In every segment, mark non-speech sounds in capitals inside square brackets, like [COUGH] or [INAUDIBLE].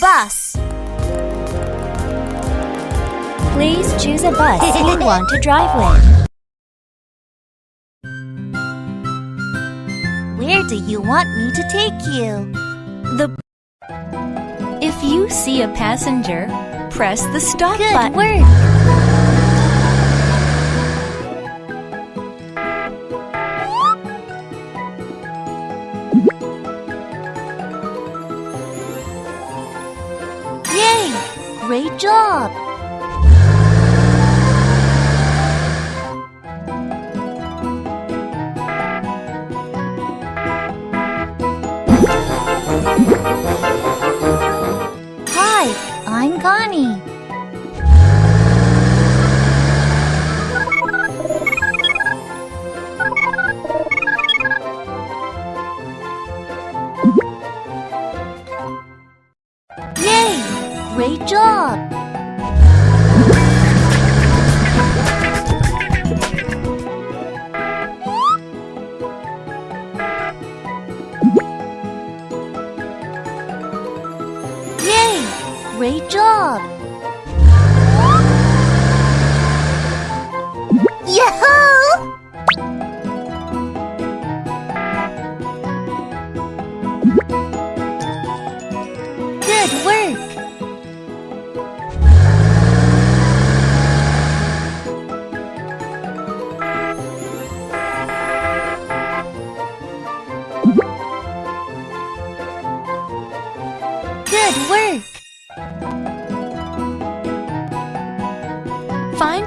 Bus. Please choose a bus you want to drive with. Where do you want me to take you? The If you see a passenger, press the stop Good button. work. Great job! Hi, I'm Connie. Yay! Great job! Yay! Great job!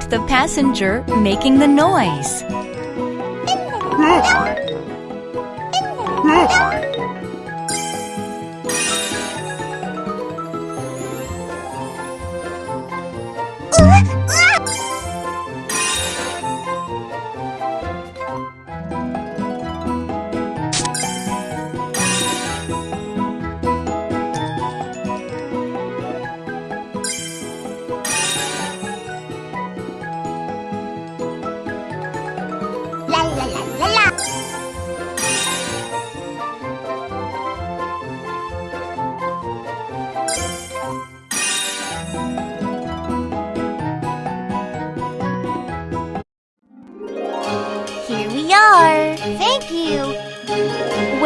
The passenger making the noise.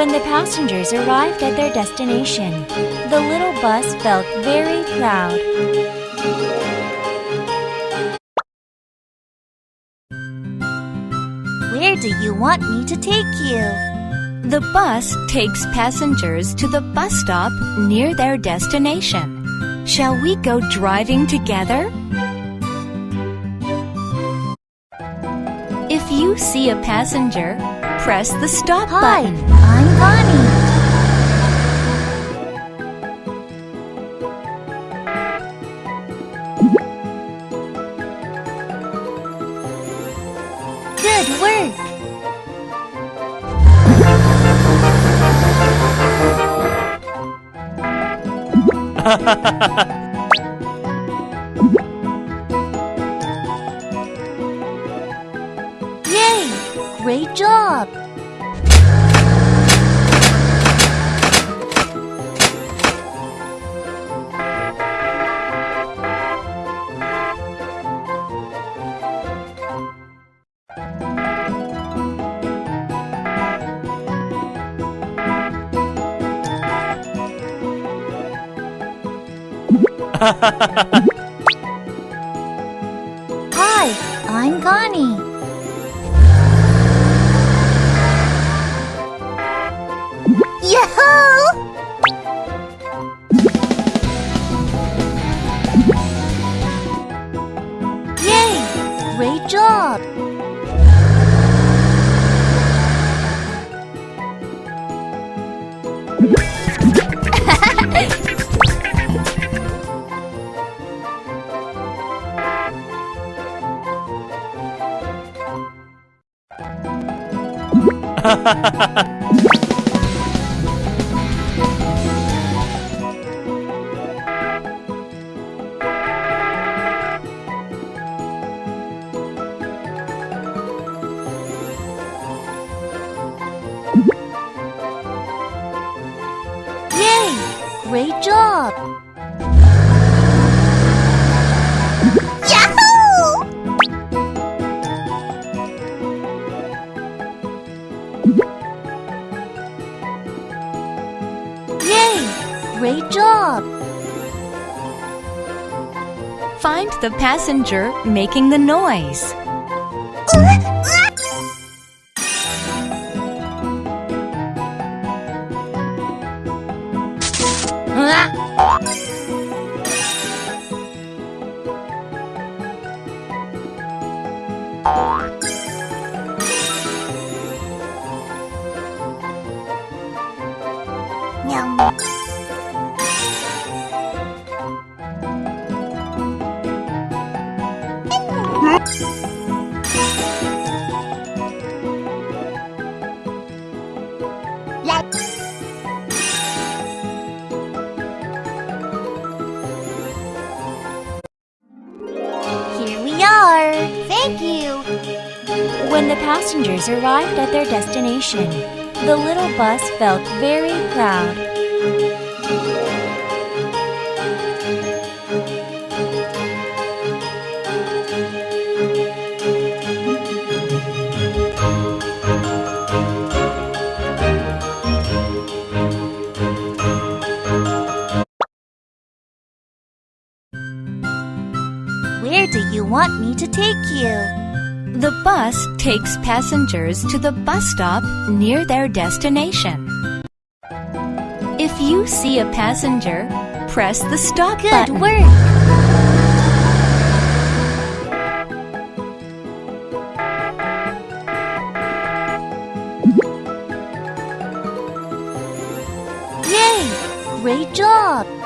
When the passengers arrived at their destination, the little bus felt very proud. Where do you want me to take you? The bus takes passengers to the bus stop near their destination. Shall we go driving together? If you see a passenger, press the stop Hi, button. Work. [LAUGHS] Yay! Great job! Hi, I'm Connie. Yay! Great job! Great job! Find the passenger making the noise. [LAUGHS] Thank you! When the passengers arrived at their destination, the little bus felt very proud. The bus takes passengers to the bus stop near their destination. If you see a passenger, press the stop Good button. work! Yay! Great job!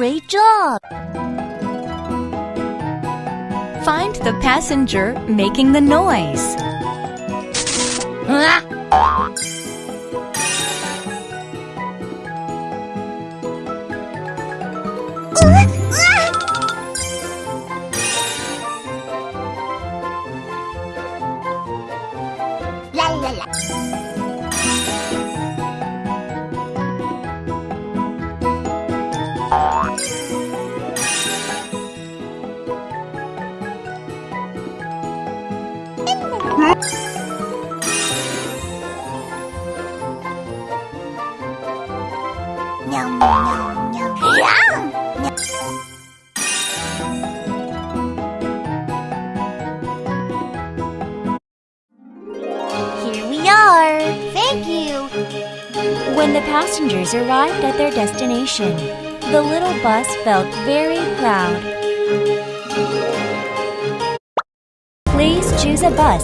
Great job! Find the passenger making the noise. When the passengers arrived at their destination, the little bus felt very proud. Please choose a bus